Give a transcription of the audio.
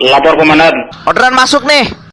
Lapor komandan. Orderan masuk nih.